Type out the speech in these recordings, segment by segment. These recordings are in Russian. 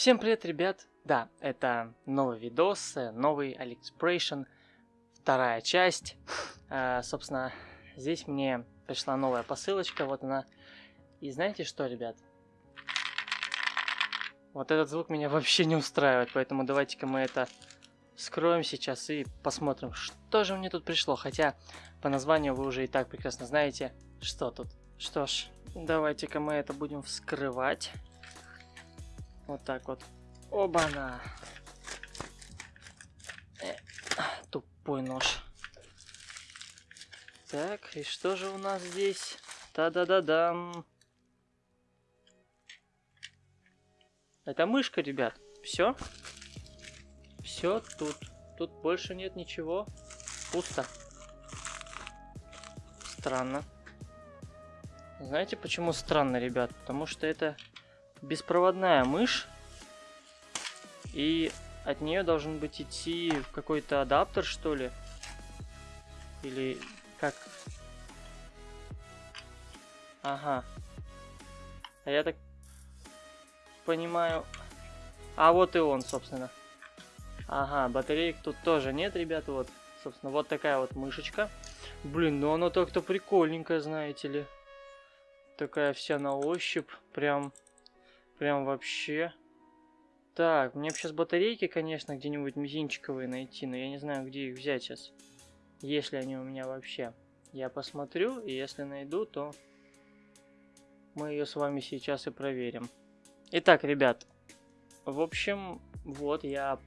Всем привет, ребят! Да, это новый видос, э, новый AliExpression, вторая часть. А, собственно, здесь мне пришла новая посылочка, вот она. И знаете что, ребят? Вот этот звук меня вообще не устраивает, поэтому давайте-ка мы это скроем сейчас и посмотрим, что же мне тут пришло. Хотя по названию вы уже и так прекрасно знаете, что тут. Что ж, давайте-ка мы это будем вскрывать. Вот так вот. Оба-на. Э, тупой нож. Так, и что же у нас здесь? Та-да-да-дам. Это мышка, ребят. Все. Все тут. Тут больше нет ничего. Пусто. Странно. Знаете, почему странно, ребят? Потому что это беспроводная мышь. И от нее должен быть идти какой-то адаптер, что ли. Или как? Ага. А я так понимаю... А вот и он, собственно. Ага, батареек тут тоже нет, ребята. Вот, собственно, вот такая вот мышечка. Блин, ну она так-то прикольненькая, знаете ли. Такая вся на ощупь. Прям Прям вообще. Так, мне бы сейчас батарейки, конечно, где-нибудь мизинчиковые найти, но я не знаю, где их взять сейчас. Если они у меня вообще. Я посмотрю, и если найду, то мы ее с вами сейчас и проверим. Итак, ребят, в общем, вот я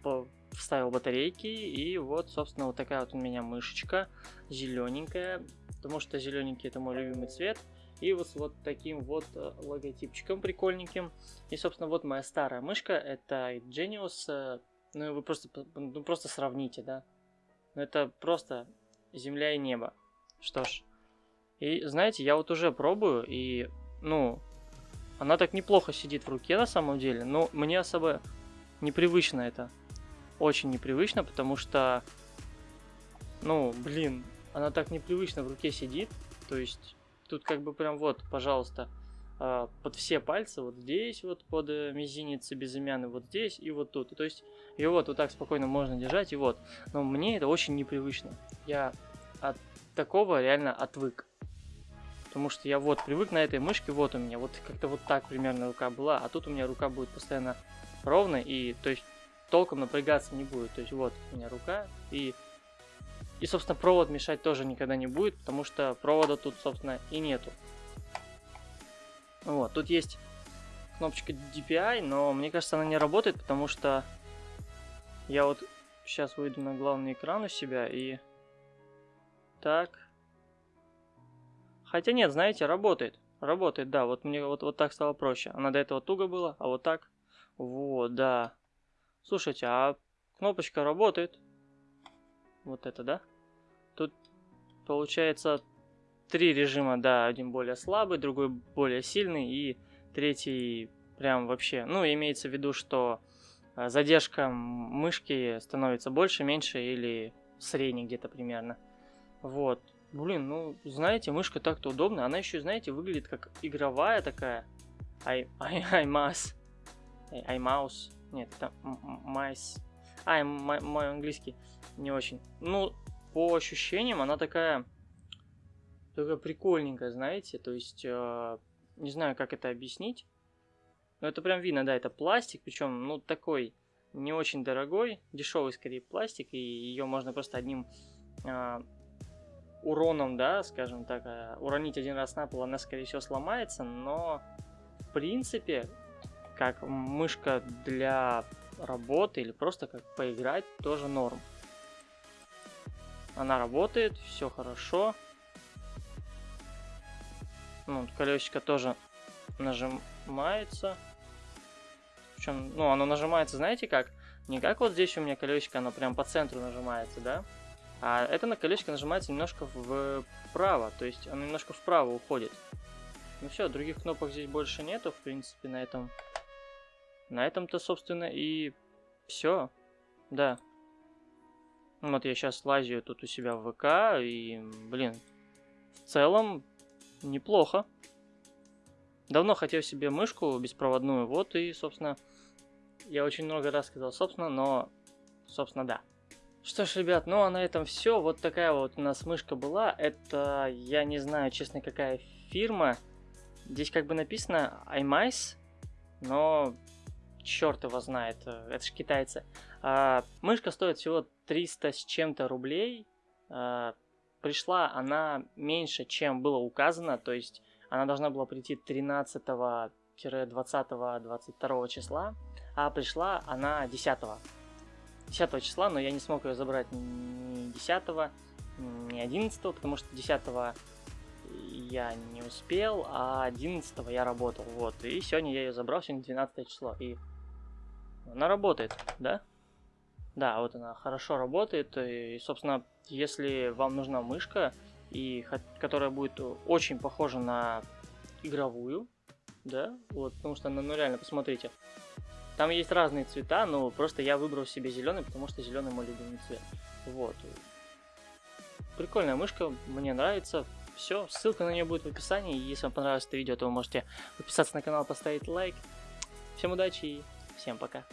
вставил батарейки, и вот, собственно, вот такая вот у меня мышечка, зелененькая, потому что зелененький это мой любимый цвет. И вот с вот таким вот э, логотипчиком прикольненьким. И, собственно, вот моя старая мышка. Это Genius. Э, ну, вы просто, ну, просто сравните, да. Ну, это просто земля и небо. Что ж. И, знаете, я вот уже пробую, и, ну, она так неплохо сидит в руке на самом деле. Но мне особо непривычно это. Очень непривычно, потому что, ну, блин, она так непривычно в руке сидит. То есть Тут как бы прям вот, пожалуйста, а, под все пальцы, вот здесь вот под э, мизинец безымянный, вот здесь и вот тут. То есть и вот, вот так спокойно можно держать, и вот. Но мне это очень непривычно. Я от такого реально отвык. Потому что я вот привык на этой мышке, вот у меня, вот как-то вот так примерно рука была, а тут у меня рука будет постоянно ровной, и то есть толком напрягаться не будет. То есть вот у меня рука, и и, собственно, провод мешать тоже никогда не будет, потому что провода тут, собственно, и нету. Вот, тут есть кнопочка DPI, но мне кажется, она не работает, потому что я вот сейчас выйду на главный экран у себя и... Так. Хотя нет, знаете, работает. Работает, да, вот мне вот, вот так стало проще. Она до этого туго была, а вот так... Вот, да. Слушайте, а кнопочка работает. Вот это, да? Тут получается три режима, да, один более слабый, другой более сильный и третий прям вообще, ну, имеется в виду, что э, задержка мышки становится больше, меньше или средней где-то примерно. Вот. Блин, ну, знаете, мышка так-то удобная. Она еще, знаете, выглядит как игровая такая. Ай, ай, ай, мас. Ай, маус. Нет, это майс. Ай, мой английский не очень. Ну, по ощущениям она такая, такая прикольненькая, знаете, то есть, э, не знаю, как это объяснить, но это прям видно, да, это пластик, причем, ну, такой не очень дорогой, дешевый скорее пластик, и ее можно просто одним э, уроном, да, скажем так, э, уронить один раз на пол, она, скорее всего, сломается, но, в принципе, как мышка для работы или просто как поиграть, тоже норм. Она работает, все хорошо. Ну, колесико тоже нажимается. Причем, ну, оно нажимается, знаете как? Не как вот здесь у меня колесико, оно прям по центру нажимается, да? А это на колесико нажимается немножко вправо, то есть оно немножко вправо уходит. Ну все, других кнопок здесь больше нету, в принципе, на этом. На этом-то, собственно, и все. Да. Вот я сейчас лазю тут у себя в ВК, и, блин, в целом неплохо. Давно хотел себе мышку беспроводную, вот и, собственно, Я очень много раз сказал, собственно, но, собственно, да. Что ж, ребят, ну а на этом все. Вот такая вот у нас мышка была. Это, я не знаю, честно, какая фирма. Здесь как бы написано iMice, но черт его знает, это же китайцы. А, мышка стоит всего 300 с чем-то рублей. А, пришла она меньше, чем было указано, то есть она должна была прийти 13-20-22 числа, а пришла она 10 10 числа, но я не смог ее забрать ни 10, ни 11, потому что 10 я не успел, а 11 я работал, вот, и сегодня я ее забрал, сегодня 12 число, и она работает, да? Да, вот она хорошо работает, и, собственно, если вам нужна мышка, и которая будет очень похожа на игровую, да, вот, потому что, ну, ну реально, посмотрите, там есть разные цвета, но просто я выбрал себе зеленый, потому что зеленый мой любимый цвет. Вот. Прикольная мышка, мне нравится. Все, ссылка на нее будет в описании. Если вам понравилось это видео, то вы можете подписаться на канал, поставить лайк. Всем удачи и всем пока.